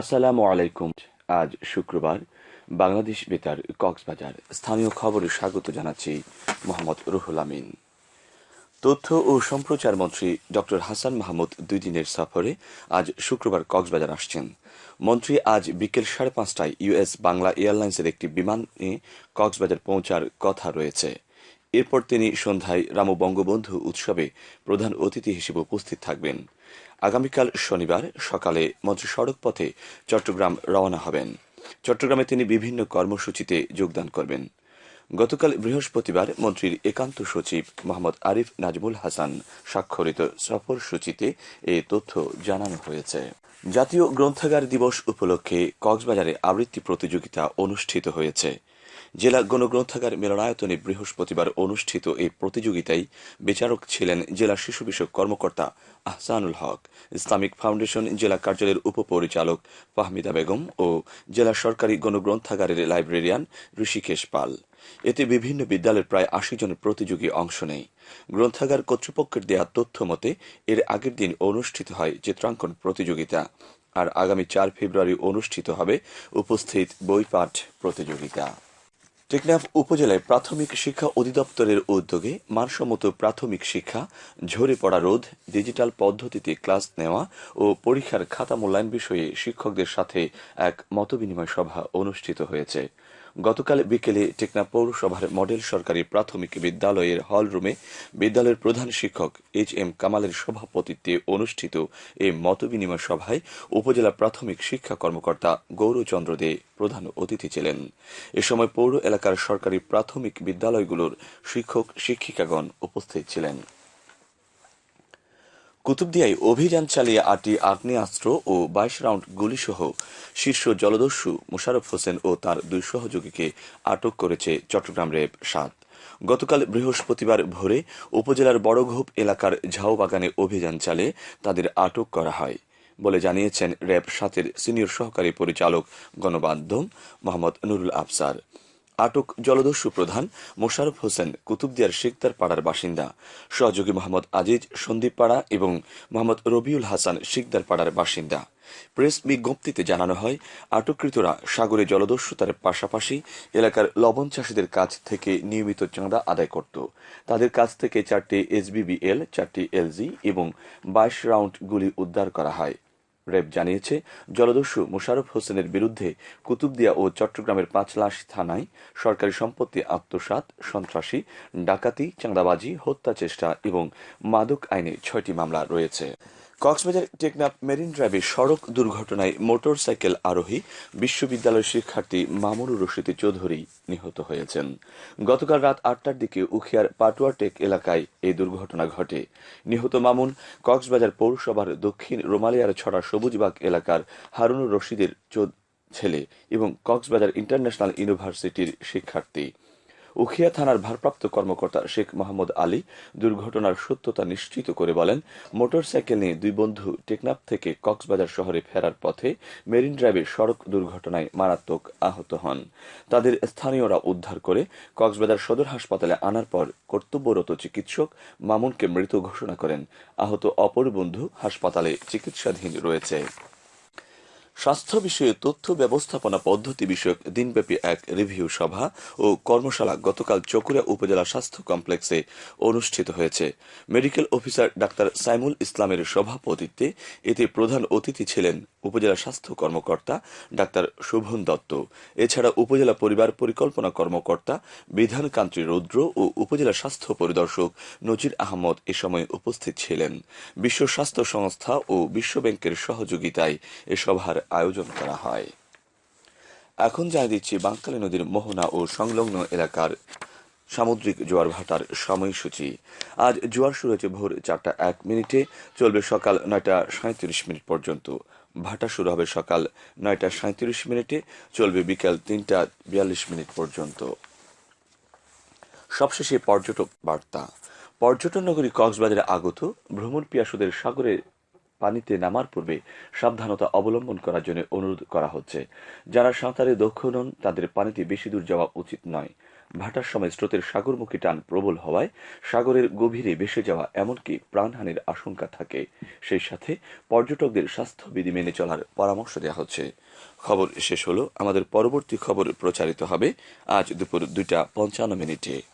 আসসালামু আলাইকুম। আজ শুক্রবার বাংলাদেশ বেতার কক্সবাজার স্থানীয় খবরে স্বাগত জানাচ্ছি মোহাম্মদ রুহুল আমিন। তথ্য ও সম্প্রচার মন্ত্রী ডক্টর হাসান মাহমুদ দুই দিনের সফরে আজ শুক্রবার কক্সবাজার আসছেন। মন্ত্রী আজ বিকেল সাড়ে পাঁচটায় ইউএস বাংলা এয়ারলাইন্সের একটি বিমানে কক্সবাজার পৌঁছার কথা রয়েছে। এরপর তিনি সন্ধ্যায় রাম বঙ্গবন্ধু উৎসবে প্রধান অতিথি হিসেবে উপস্থিত থাকবেন। আগামীকাল শনিবার সকালে মন্ত্রী সড়ক পথে চট্টগ্রাম রওনা হবেন। চট্টগ্রামে তিনি বিভিন্ন কর্মসূচিতে যোগদান করবেন। গতকাল বৃহস্পতিবার মন্ত্রীর একান্ত সচিব মোহাম্মদ আরিফ নাজমুল হাসান স্বাক্ষরিত সফর সূচিতে এ তথ্য জানানো হয়েছে। জাতীয় গ্রন্থাগার দিবস উপলক্ষে কক্সবাজারে আবৃত্তি প্রতিযোগিতা অনুষ্ঠিত হয়েছে। জেলা গণগ্রন্থাগার মিলনায়তনে বৃহস্পতিবার অনুষ্ঠিত এই প্রতিযোগিতায় বিচারক ছিলেন জেলা শিশু বিষয়ক কর্মকর্তা আহসানুল হক, ইসলামিক ফাউন্ডেশন জেলা কার্যালয়ের উপপরিচালক ফাহমিদা বেগম ও জেলা সরকারি গণগ্রন্থাগারের লাইব্রেরিয়ান ঋষিকেশ পাল। এতে বিভিন্ন বিদ্যালয়ের প্রায় আশি জন প্রতিযোগী অংশ নেয়। গ্রন্থাগার কর্তৃপক্ষের দেয়া তথ্য মতে, এর আগের দিন অনুষ্ঠিত হয় চিত্রাঙ্কন প্রতিযোগিতা আর আগামী চার ফেব্রুয়ারি অনুষ্ঠিত হবে উপস্থিত বইপাঠ প্রতিযোগিতা। টেকনাফ উপজেলায় প্রাথমিক শিক্ষা অধিদপ্তরের উদ্যোগে মানসম্মত প্রাথমিক শিক্ষা, ঝরে পড়া রোধ, ডিজিটাল পদ্ধতিতে ক্লাস নেওয়া ও পরীক্ষার খাতা মূল্যায়ন বিষয়ে শিক্ষকদের সাথে এক মতবিনিময় সভা অনুষ্ঠিত হয়েছে। গতকাল বিকেলে টেকনা পৌরসভার মডেল সরকারি প্রাথমিক বিদ্যালয়ের হল রুমে বিদ্যালয়ের প্রধান শিক্ষক এইচ এম কামালের সভাপতিত্বে অনুষ্ঠিত এই মতবিনিময় সভায় উপজেলা প্রাথমিক শিক্ষা কর্মকর্তা গৌরচন্দ্র দে প্রধান অতিথি ছিলেন। এ সময় পৌর এলাকার সরকারি প্রাথমিক বিদ্যালয়গুলোর শিক্ষক, শিক্ষিকাগণ উপস্থিত ছিলেন। কুতুবদিয়ায় অভিযান চালিয়ে আটটি আগ্নেয়াস্ত্র ও বাইশ রাউন্ড গুলিসহ শীর্ষ জলদস্যু মোশারফ হোসেন ও তার দুই সহযোগীকে আটক করেছে চট্টগ্রাম রেব সাত। গতকাল বৃহস্পতিবার ভোরে উপজেলার বড়ঘোপ এলাকার ঝাউবাগানে অভিযান চালিয়ে তাদের আটক করা হয় বলে জানিয়েছেন র্যাব সাতের সিনিয়র সহকারী পরিচালক গণমাধ্যম মোহাম্মদ নুরুল আফসার। আটক জলদস্যু প্রধান মোশারফ হোসেন কুতুবদিয়ার শেখদার পাড়ার বাসিন্দা। সহযোগী মোহাম্মদ আজিজ, সন্দীপ পাড়া এবং মোহাম্মদ রবিউল হাসান শিকদার পাড়ার বাসিন্দা। প্রেস বিজ্ঞপ্তিতে জানানো হয়, আটককৃতরা সাগরে জলদস্যুতার পাশাপাশি এলাকার লবণ চাষীদের কাছ থেকে নিয়মিত চাঁদা আদায় করত। তাদের কাছ থেকে চারটি এসবিবিএল, চারটি এলজি এবং বাইশ রাউন্ড গুলি উদ্ধার করা হয়। র্যাব জানিয়েছে, জলদস্যু মোশারফ হোসেনের বিরুদ্ধে কুতুবদিয়া ও চট্টগ্রামের পাঁচলাশ থানায় সরকারি সম্পত্তি আত্মসাত সন্ত্রাসী, ডাকাতি, চাঁদাবাজি হত্যা চেষ্টা এবং মাদক আইনে ছয়টি মামলা রয়েছে। কক্সবাজার টেকনাফ মেরিন ড্রাইভে সড়ক দুর্ঘটনায় মোটর সাইকেল আরোহী বিশ্ববিদ্যালয়ের শিক্ষার্থী মামুনুর রশিদ চৌধুরী নিহত হয়েছেন। গতকাল রাত আটটার দিকে উখিয়ার পাটুয়াটেক এলাকায় এই দুর্ঘটনা ঘটে। নিহত মামুন কক্সবাজার পৌরসভার দক্ষিণ রোমালিয়ার ছড়া সবুজবাগ এলাকার হারুনুর রশিদের ছেলে এবং কক্সবাজার ইন্টারন্যাশনাল ইউনিভার্সিটির শিক্ষার্থী। উখিয়া থানার ভারপ্রাপ্ত কর্মকর্তা শেখ মোহাম্মদ আলী দুর্ঘটনার সত্যতা নিশ্চিত করে বলেন, মোটরসাইকেল নিয়ে দুই বন্ধু টেকনাফ থেকে কক্সবাজার শহরে ফেরার পথে মেরিন ড্রাইভে সড়ক দুর্ঘটনায় মারাত্মক আহত হন। তাদের স্থানীয়রা উদ্ধার করে কক্সবাজার সদর হাসপাতালে আনার পর কর্তব্যরত চিকিৎসক মামুনকে মৃত ঘোষণা করেন। আহত অপর বন্ধু হাসপাতালে চিকিৎসাধীন রয়েছে। স্বাস্থ্য বিষয়ে তথ্য ব্যবস্থাপনা পদ্ধতি বিষয়ক দিনব্যাপী এক রিভিউ সভা ও কর্মশালা গতকাল চকুরা উপজেলা স্বাস্থ্য কমপ্লেক্সে অনুষ্ঠিত হয়েছে। মেডিকেল অফিসার ডাক্তার সাইমুল ইসলামের সভাপতিত্বে এতে প্রধান অতিথি ছিলেন উপজেলা স্বাস্থ্য কর্মকর্তা ডাক্তার শোভন দত্ত। এছাড়া উপজেলা পরিবার পরিকল্পনা কর্মকর্তা বিধান বিধানকান্ত্রী রুদ্র ও উপজেলা স্বাস্থ্য পরিদর্শক নজির আহমদ এ সময় উপস্থিত ছিলেন। বিশ্ব স্বাস্থ্য সংস্থা ও বিশ্ব ব্যাংকের সহযোগিতায় এ সভার আয়োজন করা হয়। এখন জানিয়ে দিচ্ছি বাঙ্কালী নদীর মোহনা ও সংলগ্ন এলাকার সামুদ্রিক জোয়ার ভাটার সময়সূচি। আজ জোয়ার শুরু হয়েছে ভোর চারটা এক মিনিটে, চলবে সকাল নয়টা সাঁত্রিশ মিনিট পর্যন্ত। ভাটা শুরু হবে সকাল নয়টা সাঁত্রিশ মিনিটে, চলবে বিকাল তিনটা বিয়াল্লিশ মিনিট পর্যন্ত। সবশেষে পর্যটক বার্তা। পর্যটন নগরী কক্সবাজারে আগত ভ্রমণ পিয়াসুদের সাগরে পানিতে নামার পূর্বে সাবধানতা অবলম্বন করার জন্য অনুরোধ করা হচ্ছে। যারা সাঁতারে দক্ষ নন, তাদের পানিতে বেশি দূর যাওয়া উচিত নয়। ভাটার সময় স্রোতের সাগরমুখী টান প্রবল হওয়ায় সাগরের গভীরে ভেসে যাওয়া এমনকি প্রাণহানির আশঙ্কা থাকে। সেই সাথে পর্যটকদের স্বাস্থ্যবিধি মেনে চলার পরামর্শ দেওয়া হচ্ছে। খবর শেষ হলো। আমাদের পরবর্তী খবর প্রচারিত হবে আজ দুপুর দুইটা পঞ্চান্ন মিনিটে।